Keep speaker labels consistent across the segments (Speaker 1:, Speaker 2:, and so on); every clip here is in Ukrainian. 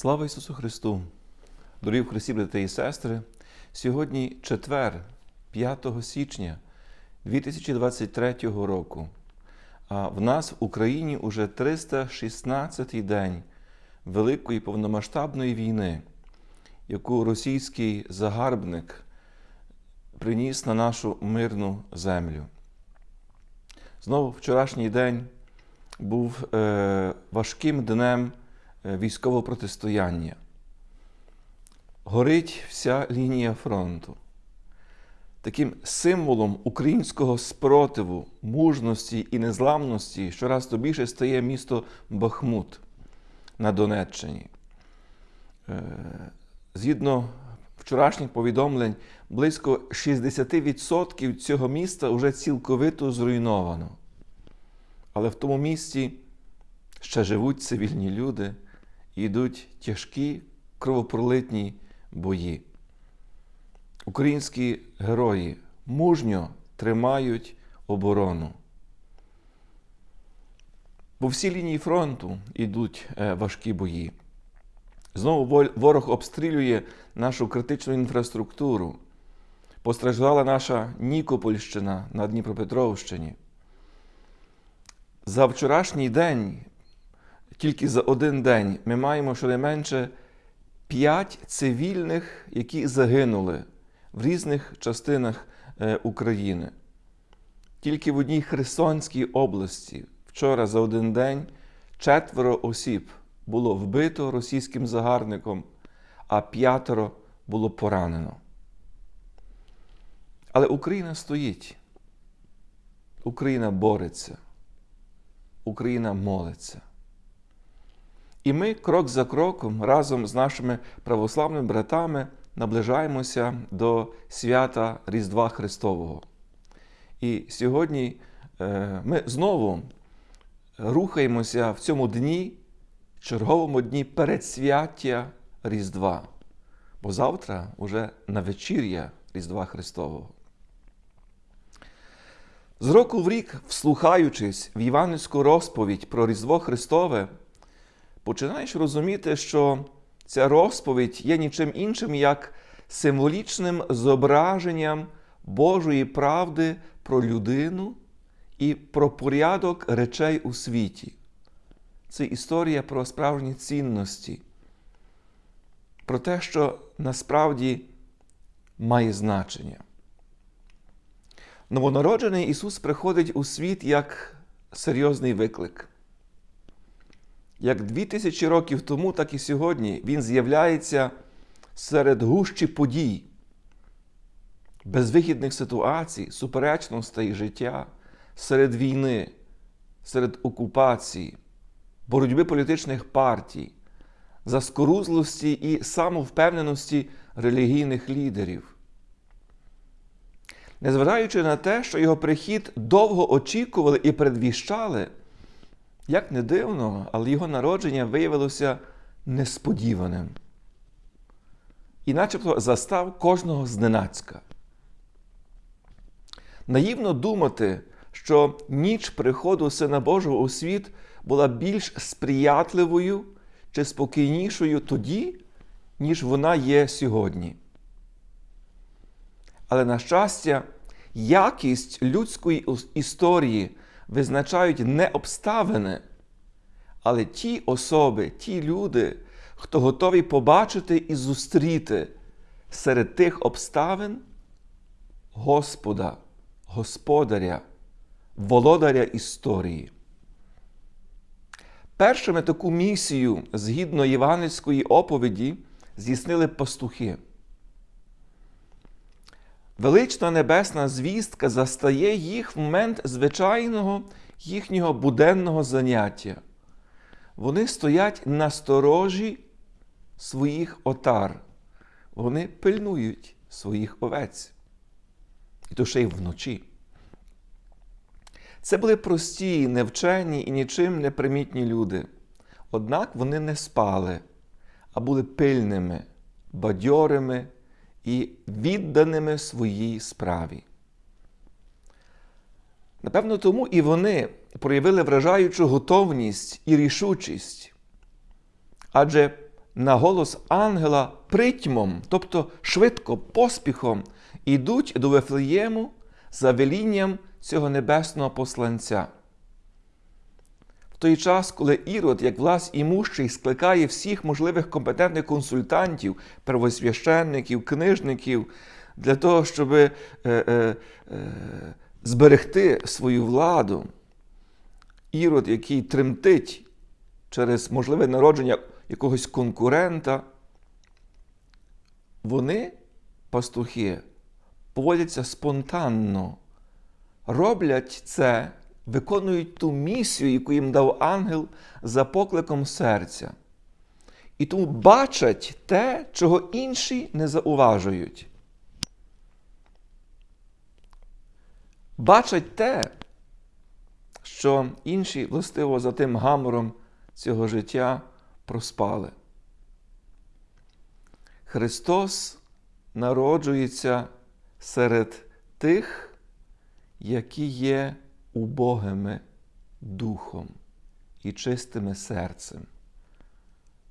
Speaker 1: Слава Ісусу Христу! Дорогі в Христі, брати і сестри! Сьогодні четвер, 5 січня 2023 року. А в нас в Україні уже 316-й день Великої повномасштабної війни, яку російський загарбник приніс на нашу мирну землю. Знову вчорашній день був е, важким днем військового протистояння. Горить вся лінія фронту. Таким символом українського спротиву, мужності і незламності щораз то більше стає місто Бахмут на Донеччині. Е, Згідно вчорашніх повідомлень, близько 60% цього міста вже цілковито зруйновано. Але в тому місті ще живуть цивільні люди йдуть тяжкі кровопролитні бої. Українські герої мужньо тримають оборону. По всій лінії фронту йдуть е, важкі бої. Знову ворог обстрілює нашу критичну інфраструктуру. Постраждала наша Нікопольщина на Дніпропетровщині. За вчорашній день, тільки за один день, ми маємо щонайменше 5 цивільних, які загинули в різних частинах України. Тільки в одній Херсонській області вчора за один день четверо осіб було вбито російським загарбником, а п'ятеро було поранено. Але Україна стоїть. Україна бореться. Україна молиться. І ми крок за кроком разом з нашими православними братами наближаємося до свята Різдва Христового. І сьогодні ми знову рухаємося в цьому дні, черговому дні передсвяття Різдва. Бо завтра уже на вечір'я Різдва Христового. З року в рік, вслухаючись в Іванівську розповідь про Різдво Христове, починаєш розуміти, що ця розповідь є нічим іншим, як символічним зображенням Божої правди про людину і про порядок речей у світі. Це історія про справжні цінності, про те, що насправді має значення. Новонароджений Ісус приходить у світ як серйозний виклик. Як дві тисячі років тому, так і сьогодні Він з'являється серед гущі подій, безвихідних ситуацій, суперечностей життя, серед війни, серед окупації, боротьби політичних партій, заскорузлості і самовпевненості релігійних лідерів. Незважаючи на те, що його прихід довго очікували і предвіщали, як не дивно, але його народження виявилося несподіваним. І начебто застав кожного зненацька. Наївно думати, що ніч приходу Сина Божого у світ була більш сприятливою чи спокійнішою тоді, ніж вона є сьогодні. Але, на щастя, якість людської історії визначають не обставини, але ті особи, ті люди, хто готові побачити і зустріти серед тих обставин Господа, Господаря, володаря історії. Першими таку місію згідно євангельської оповіді здійснили пастухи. Велична небесна звістка застає їх в момент звичайного їхнього буденного заняття. Вони стоять на сторожі своїх отар. Вони пильнують своїх овець. І то ще й вночі. Це були прості, невчені і нічим не примітні люди. Однак вони не спали, а були пильними, бадьорими і відданими своїй справі. Напевно, тому і вони проявили вражаючу готовність і рішучість. Адже на голос ангела притьмом, тобто швидко, поспіхом, ідуть до Вифлеєму за велінням цього небесного посланця. Той час, коли Ірод, як влас імущий, скликає всіх можливих компетентних консультантів, первосвященників, книжників для того, щоб е, е, е, зберегти свою владу, Ірод, який тремтить через можливе народження якогось конкурента, вони, пастухи, поводяться спонтанно, роблять це, виконують ту місію, яку їм дав ангел за покликом серця. І тому бачать те, чого інші не зауважують. Бачать те, що інші, властиво за тим гамором цього життя проспали. Христос народжується серед тих, які є убогими духом і чистими серцем.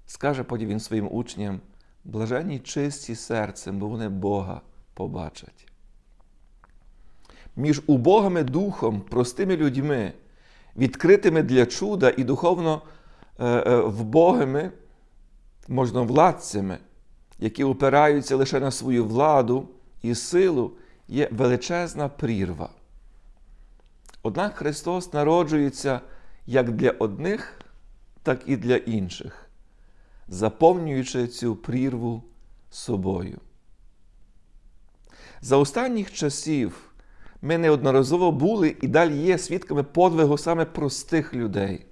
Speaker 1: Скаже потім він своїм учням: блаженні чисті серцем, бо вони Бога побачать. Між убогими духом, простими людьми, відкритими для чуда і духовно е, е, вбогими, можновладцями, які опираються лише на свою владу і силу, є величезна прірва. Однак Христос народжується як для одних, так і для інших, заповнюючи цю прірву собою. За останніх часів ми неодноразово були і далі є свідками подвигу саме простих людей.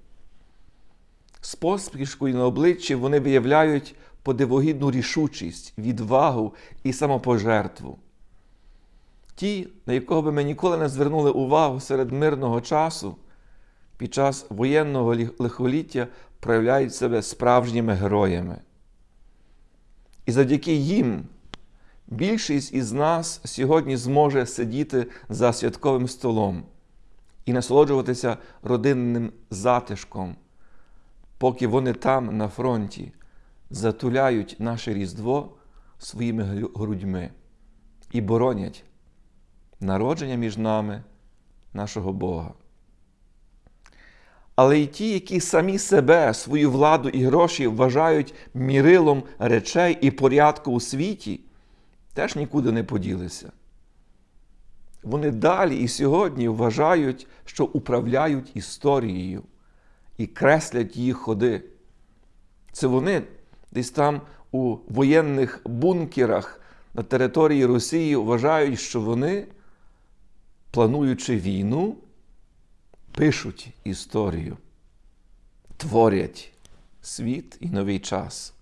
Speaker 1: З поспішкою на обличчі вони виявляють подивогідну рішучість, відвагу і самопожертву. Ті, на якого би ми ніколи не звернули увагу серед мирного часу, під час воєнного лихоліття проявляють себе справжніми героями. І завдяки їм більшість із нас сьогодні зможе сидіти за святковим столом і насолоджуватися родинним затишком, поки вони там, на фронті, затуляють наше Різдво своїми грудьми і боронять народження між нами, нашого Бога. Але й ті, які самі себе, свою владу і гроші вважають мірилом речей і порядку у світі, теж нікуди не поділися. Вони далі і сьогодні вважають, що управляють історією і креслять її ходи. Це вони десь там у воєнних бункерах на території Росії вважають, що вони, плануючи війну, пишуть історію, творять світ і новий час.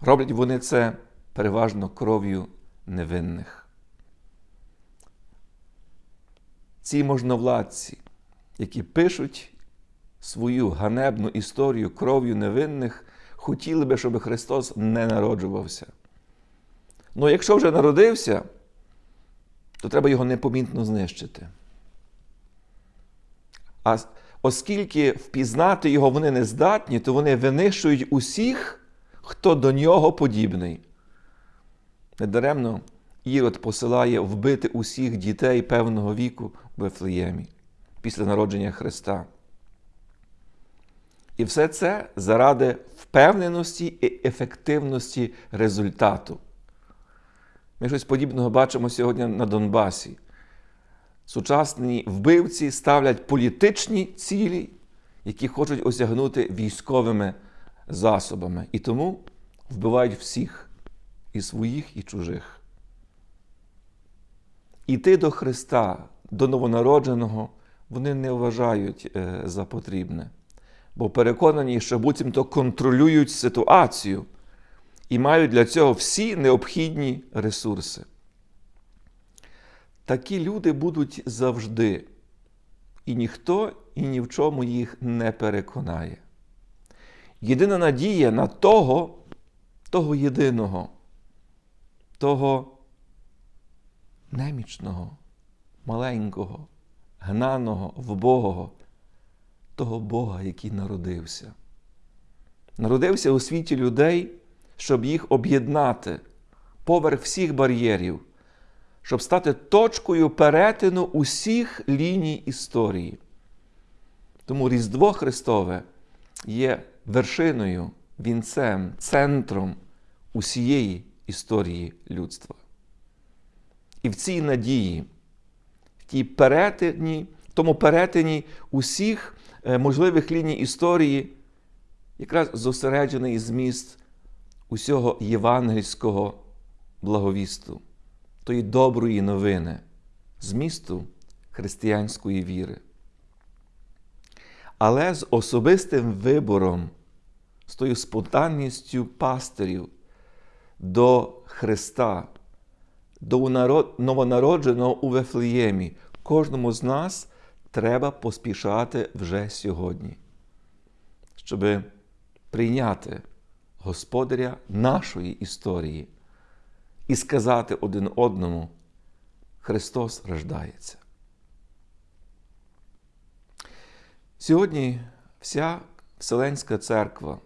Speaker 1: Роблять вони це переважно кров'ю невинних. Ці можновладці, які пишуть свою ганебну історію кров'ю невинних, хотіли би, щоб Христос не народжувався. Ну якщо вже народився, то треба його непомітно знищити. А оскільки впізнати його вони не здатні, то вони винищують усіх, хто до нього подібний. Недаремно Ірод посилає вбити усіх дітей певного віку в Вифлеємі після народження Христа. І все це заради впевненості і ефективності результату. Ми щось подібного бачимо сьогодні на Донбасі. Сучасні вбивці ставлять політичні цілі, які хочуть осягнути військовими засобами. І тому вбивають всіх і своїх, і чужих. Іти до Христа, до новонародженого, вони не вважають е, за потрібне, бо переконані, що буцімто контролюють ситуацію і мають для цього всі необхідні ресурси. Такі люди будуть завжди, і ніхто і ні в чому їх не переконає. Єдина надія на того, того єдиного, того немічного, маленького, гнаного, вбогого, того Бога, який народився. народився у світі людей, щоб їх об'єднати поверх всіх бар'єрів, щоб стати точкою перетину усіх ліній історії. Тому Різдво Христове є вершиною, вінцем, центром усієї історії людства. І в цій надії, в тій перетині, в тому перетині усіх е, можливих ліній історії, якраз зосереджений зміст усього євангельського благовісту, тої доброї новини, змісту християнської віри. Але з особистим вибором, з тою спонтанністю пастирів до Христа, до новонародженого у Вифлеємі, кожному з нас треба поспішати вже сьогодні, щоб прийняти Господаря нашої історії і сказати один одному: Христос рождається. Сьогодні вся Вселенська церква,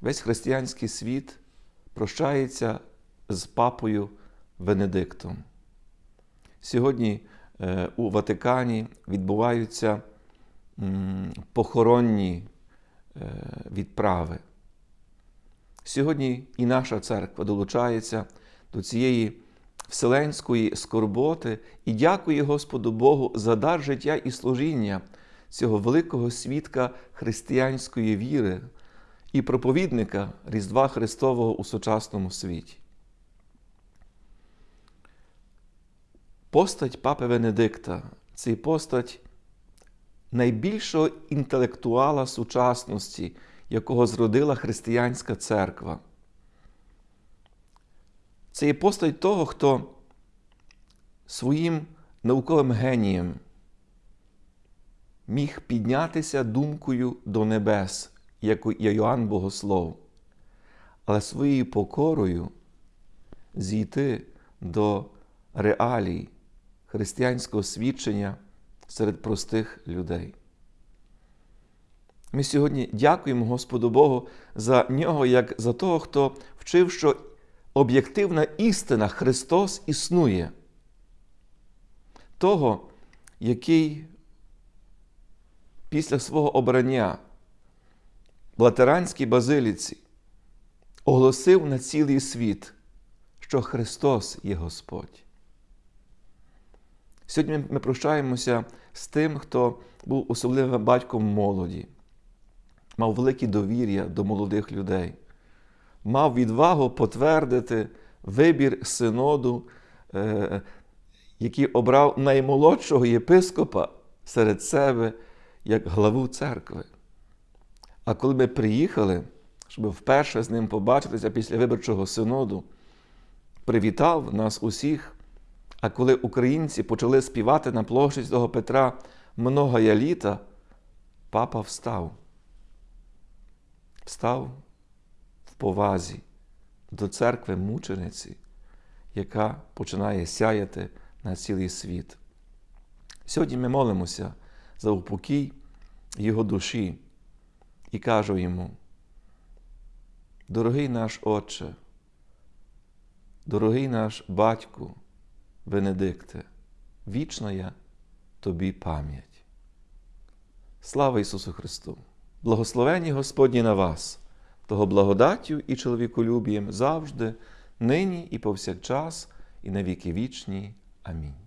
Speaker 1: весь християнський світ прощається з папою Венедиктом. Сьогодні е, у Ватикані відбуваються похоронні е, відправи. Сьогодні і наша церква долучається до цієї вселенської скорботи і дякує Господу Богу за дар життя і служіння цього великого свідка християнської віри і проповідника Різдва Христового у сучасному світі. Постать Папи Венедикта це постать найбільшого інтелектуала сучасності, якого зродила християнська церква. Це є постать того, хто своїм науковим генієм міг піднятися думкою до небес, як Йоанн Богослов, але своєю покорою зійти до реалій християнського свідчення серед простих людей. Ми сьогодні дякуємо Господу Богу за нього, як за того, хто вчив, що об'єктивна істина Христос існує, того, який після свого обрання в Латеранській базиліці оголосив на цілий світ, що Христос є Господь. Сьогодні ми прощаємося з тим, хто був особливим батьком молоді, мав велике довір'я до молодих людей, мав відвагу потвердити вибір синоду, е, який обрав наймолодшого єпископа серед себе як главу церкви. А коли ми приїхали, щоб вперше з ним побачитися після виборчого синоду, привітав нас усіх. А коли українці почали співати на площі Святого Петра многая літа, папа встав. Встав в повазі до церкви мучениці, яка починає сяяти на цілий світ. Сьогодні ми молимося за упокій його душі і кажу йому, дорогий наш Отче, дорогий наш батьку, Бенедикте, вічна я тобі пам'ять. Слава Ісусу Христу! Благословені Господні на вас, того благодаттю і чоловіколюбієм завжди, нині і повсякчас, і на віки вічні. Амінь.